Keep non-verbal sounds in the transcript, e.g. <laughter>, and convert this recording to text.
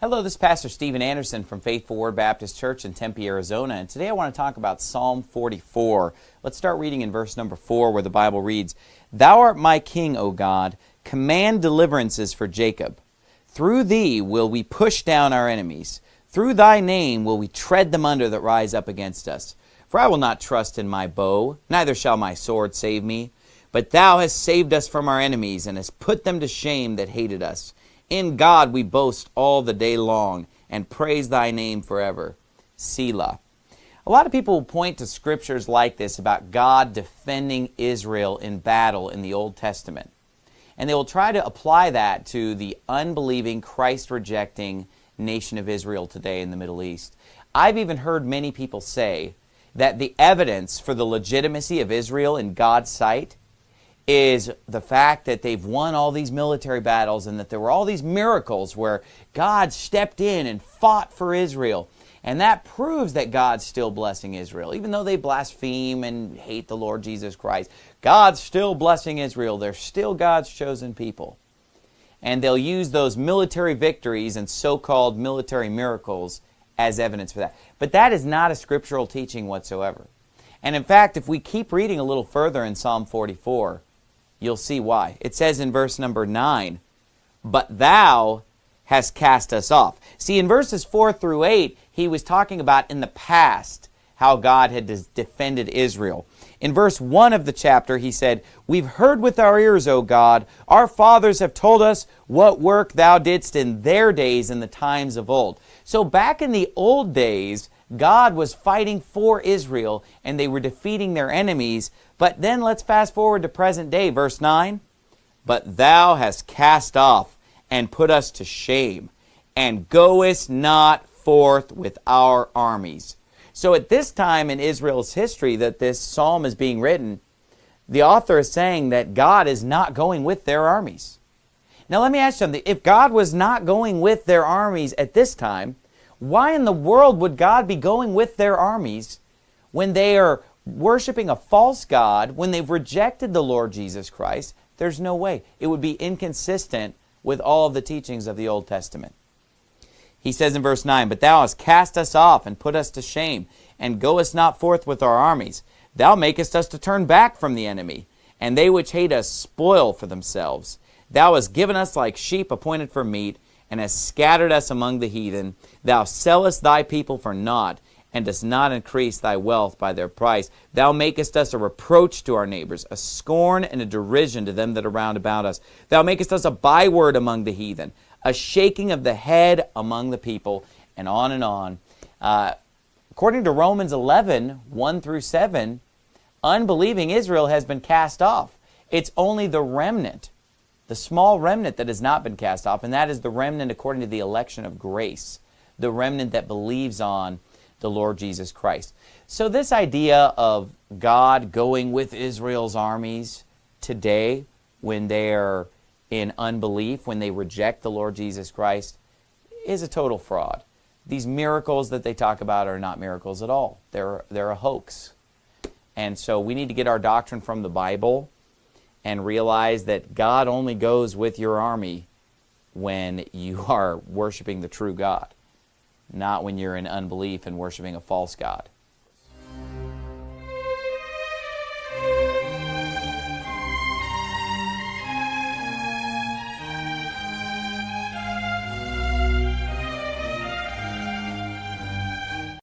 Hello, this is Pastor Steven Anderson from Faithful Word Baptist Church in Tempe, Arizona, and today I want to talk about Psalm 44. Let's start reading in verse number 4 where the Bible reads, Thou art my king, O God, command deliverances for Jacob. Through thee will we push down our enemies. Through thy name will we tread them under that rise up against us. For I will not trust in my bow, neither shall my sword save me. But thou hast saved us from our enemies, and hast put them to shame that hated us. In God we boast all the day long and praise thy name forever. Selah. A lot of people point to scriptures like this about God defending Israel in battle in the Old Testament. And they will try to apply that to the unbelieving, Christ-rejecting nation of Israel today in the Middle East. I've even heard many people say that the evidence for the legitimacy of Israel in God's sight is the fact that they've won all these military battles and that there were all these miracles where God stepped in and fought for Israel. And that proves that God's still blessing Israel. Even though they blaspheme and hate the Lord Jesus Christ, God's still blessing Israel. They're still God's chosen people. And they'll use those military victories and so-called military miracles as evidence for that. But that is not a scriptural teaching whatsoever. And in fact, if we keep reading a little further in Psalm 44, You'll see why. It says in verse number 9, But thou hast cast us off. See, in verses 4 through 8, he was talking about in the past how God had defended Israel. In verse 1 of the chapter, he said, We've heard with our ears, O God. Our fathers have told us what work thou didst in their days in the times of old. So back in the old days, God was fighting for Israel and they were defeating their enemies. But then let's fast forward to present day, verse 9. But thou hast cast off and put us to shame, and goest not forth with our armies. So at this time in Israel's history that this psalm is being written, the author is saying that God is not going with their armies. Now let me ask you something. If God was not going with their armies at this time, why in the world would God be going with their armies when they are worshiping a false God, when they've rejected the Lord Jesus Christ? There's no way. It would be inconsistent with all of the teachings of the Old Testament. He says in verse 9, But thou hast cast us off and put us to shame, and goest not forth with our armies. Thou makest us to turn back from the enemy, and they which hate us spoil for themselves. Thou hast given us like sheep appointed for meat, and hast scattered us among the heathen. Thou sellest thy people for naught, and dost not increase thy wealth by their price. Thou makest us a reproach to our neighbors, a scorn and a derision to them that are round about us. Thou makest us a byword among the heathen, a shaking of the head among the people, and on and on. Uh, according to Romans 11, 1 through 7, unbelieving Israel has been cast off. It's only the remnant the small remnant that has not been cast off, and that is the remnant according to the election of grace, the remnant that believes on the Lord Jesus Christ. So this idea of God going with Israel's armies today when they're in unbelief, when they reject the Lord Jesus Christ, is a total fraud. These miracles that they talk about are not miracles at all. They're, they're a hoax. And so we need to get our doctrine from the Bible and realize that God only goes with your army when you <laughs> are worshiping the true God, not when you're in unbelief and worshiping a false God.